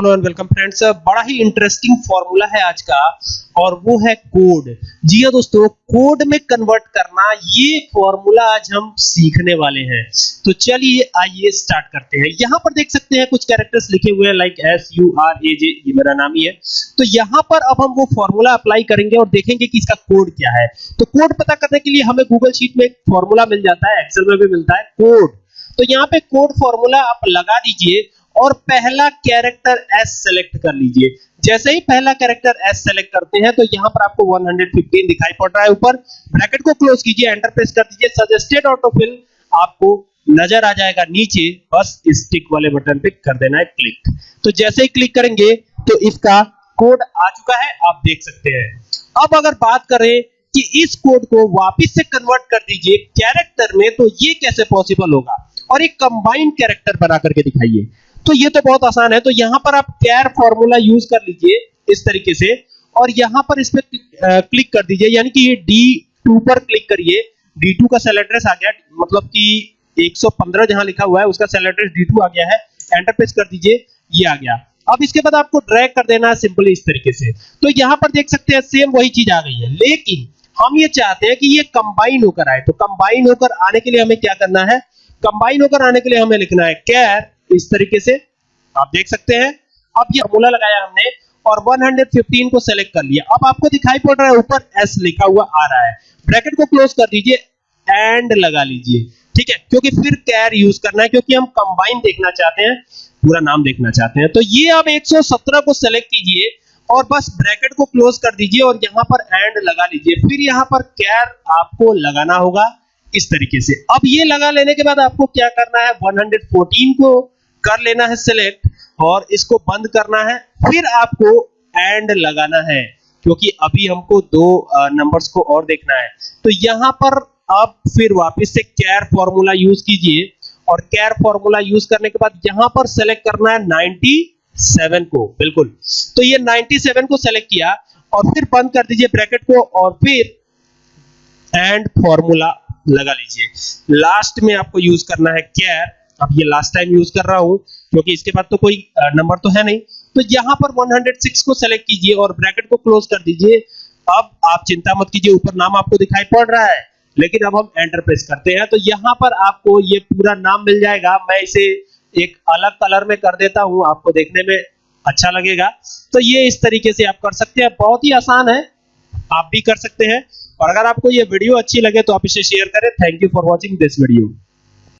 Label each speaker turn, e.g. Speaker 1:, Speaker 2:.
Speaker 1: Hello and welcome friends, बड़ा ही interesting formula है आज का, और वो है कोड जी हाँ दोस्तों कोड में कन्वर्ट करना, ये फॉर्मूला आज हम सीखने वाले हैं. तो चलिए आइए स्टार्ट करते हैं. यहाँ पर देख सकते हैं कुछ कैरेक्टर्स लिखे हुए हैं like S U R A J ये मेरा नाम ही है. तो यहाँ पर अब हम वो फॉर्मूला अप्लाई करेंगे और देखेंगे कि इसका कोड क्या है. तो कोड पता करने के लिए हमें गूगल शीट में एक फॉर्मूला मिल जाता है एक्सेल में भी मिलता है कोड तो यहाँ पे कोड फॉर्मूला आप लगा दीजिए और पहला कैरेक्टर एस सेलेक्ट कर लीजिए। जैसे ही पहला कैरेक्टर एस सेलेक्ट करते हैं तो यहाँ पर आपको 115 दिखाई पड़ रहा है ऊपर। ब्रैकेट को क्लोज कीजिए एंटर प्रेस कर दीजिए। सजेस्टेड ऑटोफिल आपको नज़र आ जाएगा नीचे। बस स्टिक वाले बटन पे कर देना है क्लिक तो जैसे ही क्लिक करेंगे तो इसका कोड आ चुका है। आप देख सकते हैं। अब अगर बात करें कि इस कोड को वापस से कन्वर्ट कर दीजिए कैरेक्टर में तो ये कैसे पॉसिबल होगा? और एक कंबाइंड कैरेक्टर बना करके दिखाइए। तो ये तो बहुत आसान है। तो यहाँ पर आप कैर फॉर्मूला यूज़ कर लीजिए इस तरीके से और यहाँ पर इस पर क्लिक कर दीजिए। यानी कि ये D2 पर क्लिक करिए। D2 का सेल एड्रेस आ गया। मतलब कि 115 जहाँ लिखा हुआ है, उसका सेल एड्रेस D2 आ गया है। एंटर प्रेस कर दीजिए। ये आ गया। अब इसके बाद आपको ड्रैग कर देना है सिंपली इस तरीके से। तो यहाँ पर देख सकते हैं सेम वही चीज़ आ गई है। लेकिन हम ये चाहते हैं कि ये कंबाइन होकर आए। तो कंबाइन होकर आने के लिए हमें क्या करना है? कंबाइन होकर आने के लिए हमें लिखना है कैर इस तरीके से आप देख सकते हैं। अब ये फॉर्मूला लगाया हमने और 115 को सेलेक्ट कर लिया। अब आपको दिखाई पड़ रहा है, ऊपर एस लिखा हुआ आ रहा है। ब्रैकेट को क्लोज कर दीजिए एंड लगा लीजिए। ठीक है? क्योंकि फिर कैर यूज़ करना है, क्योंकि हम कंबाइन देखना चाहते हैं, पूरा नाम देखना चाहते हैं। तो ये आप 117 को सेलेक्ट कीजिए और बस ब्रैकेट को क्लोज कर दीजिए और यहाँ पर एंड लगा लीजिए। फिर यहाँ पर कैर आपको लगाना होगा। इस तरीके से। अब ये लगा लेने के बाद आपको क्या करना है? 114 को कर लेना है सिलेक्ट और इसको बंद करना है। फिर आपको एंड लगाना है, क्योंकि अभी हमको दो नंबर्स को और देखना है। तो यहाँ पर अब फिर वापस से कैर फॉर्मूला यूज़ कीजिए और कैर फॉर्मूला यूज़ करने के बाद यहाँ पर सेलेक्ट करना है 97 को। बिल्कुल। तो ये 97 को सेलेक्ट किया और फिर बंद कर दीजिए ब्रैकेट को और फिर एंड फॉर्मूला लगा लीजिए। लास्ट में आपको यूज़ करना है कैर अब ये लास्ट टाइम यूज़ कर रहा हूँ, क्योंकि इसके बाद तो कोई नंबर तो है नहीं। तो यहाँ पर 106 को सेलेक्ट कीजिए और ब्रैकेट को क्लोज कर दीजिए। अब आप चिंता मत कीजिए, ऊपर नाम आपको दिखाई पड़ रहा है। लेकिन अब हम एंटर प्रेस करते हैं। तो यहाँ पर आपको ये पूरा नाम मिल जाएगा। मैं इसे एक अलग कलर में कर देता हूँ। आपको देखने में अच्छा लगेगा। तो ये इस तरीके से आप कर सकते हैं। बहुत ही आसान है। आप भी कर सकते हैं। और अगर आपको ये वीडियो अच्छी लगे तो आप इसे शेयर करें। Thank you for watching this video